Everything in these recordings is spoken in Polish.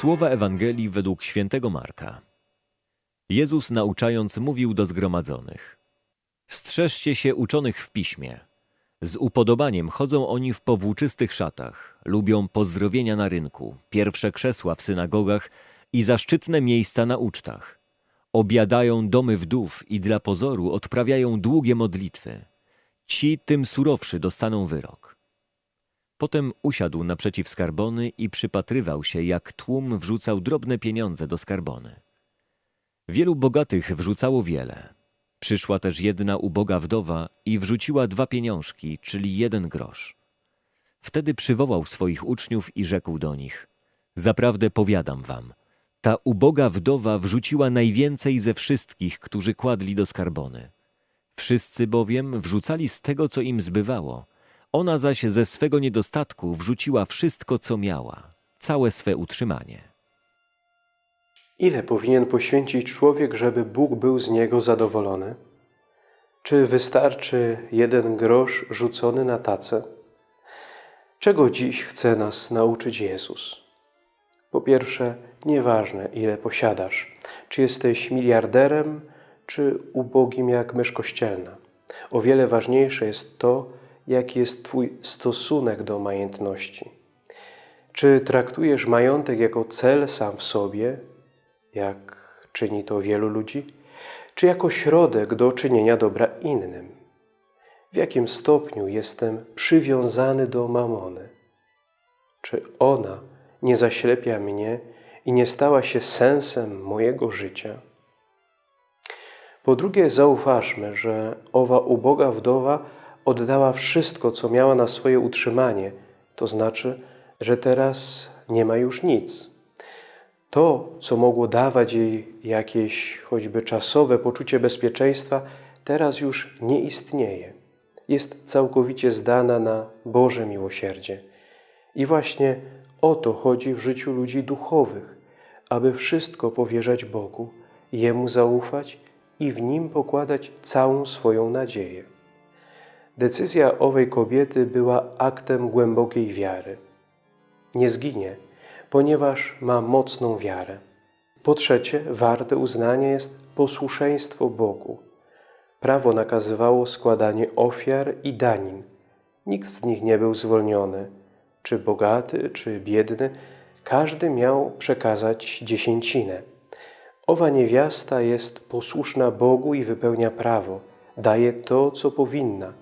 Słowa Ewangelii według świętego Marka. Jezus nauczając mówił do zgromadzonych. Strzeżcie się uczonych w piśmie. Z upodobaniem chodzą oni w powłóczystych szatach, lubią pozdrowienia na rynku, pierwsze krzesła w synagogach i zaszczytne miejsca na ucztach. Obiadają domy wdów i dla pozoru odprawiają długie modlitwy. Ci tym surowszy dostaną wyrok. Potem usiadł naprzeciw skarbony i przypatrywał się, jak tłum wrzucał drobne pieniądze do skarbony. Wielu bogatych wrzucało wiele. Przyszła też jedna uboga wdowa i wrzuciła dwa pieniążki, czyli jeden grosz. Wtedy przywołał swoich uczniów i rzekł do nich: Zaprawdę powiadam wam, ta uboga wdowa wrzuciła najwięcej ze wszystkich, którzy kładli do skarbony. Wszyscy bowiem wrzucali z tego, co im zbywało. Ona zaś ze swego niedostatku wrzuciła wszystko, co miała, całe swe utrzymanie. Ile powinien poświęcić człowiek, żeby Bóg był z niego zadowolony? Czy wystarczy jeden grosz rzucony na tacę? Czego dziś chce nas nauczyć Jezus? Po pierwsze, nieważne ile posiadasz, czy jesteś miliarderem, czy ubogim jak mysz kościelna. O wiele ważniejsze jest to, jaki jest Twój stosunek do majątności. Czy traktujesz majątek jako cel sam w sobie, jak czyni to wielu ludzi, czy jako środek do czynienia dobra innym? W jakim stopniu jestem przywiązany do mamony? Czy ona nie zaślepia mnie i nie stała się sensem mojego życia? Po drugie, zauważmy, że owa uboga wdowa oddała wszystko, co miała na swoje utrzymanie, to znaczy, że teraz nie ma już nic. To, co mogło dawać jej jakieś choćby czasowe poczucie bezpieczeństwa, teraz już nie istnieje. Jest całkowicie zdana na Boże miłosierdzie. I właśnie o to chodzi w życiu ludzi duchowych, aby wszystko powierzać Bogu, Jemu zaufać i w Nim pokładać całą swoją nadzieję. Decyzja owej kobiety była aktem głębokiej wiary. Nie zginie, ponieważ ma mocną wiarę. Po trzecie, warte uznania jest posłuszeństwo Bogu. Prawo nakazywało składanie ofiar i danin. Nikt z nich nie był zwolniony, czy bogaty, czy biedny, każdy miał przekazać dziesięcinę. Owa niewiasta jest posłuszna Bogu i wypełnia prawo, daje to, co powinna,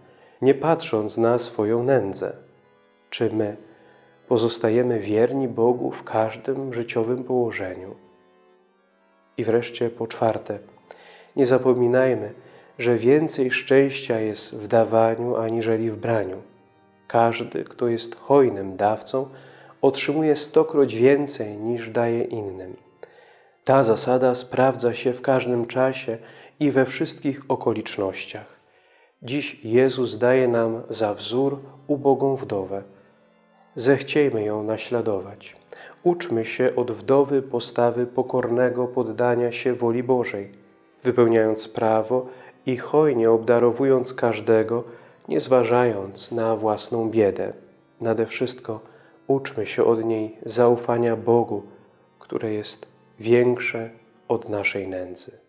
nie patrząc na swoją nędzę. Czy my pozostajemy wierni Bogu w każdym życiowym położeniu? I wreszcie po czwarte, nie zapominajmy, że więcej szczęścia jest w dawaniu aniżeli w braniu. Każdy, kto jest hojnym dawcą, otrzymuje stokroć więcej niż daje innym. Ta zasada sprawdza się w każdym czasie i we wszystkich okolicznościach. Dziś Jezus daje nam za wzór ubogą wdowę. Zechciejmy ją naśladować. Uczmy się od wdowy postawy pokornego poddania się woli Bożej, wypełniając prawo i hojnie obdarowując każdego, nie zważając na własną biedę. Nade wszystko uczmy się od niej zaufania Bogu, które jest większe od naszej nędzy.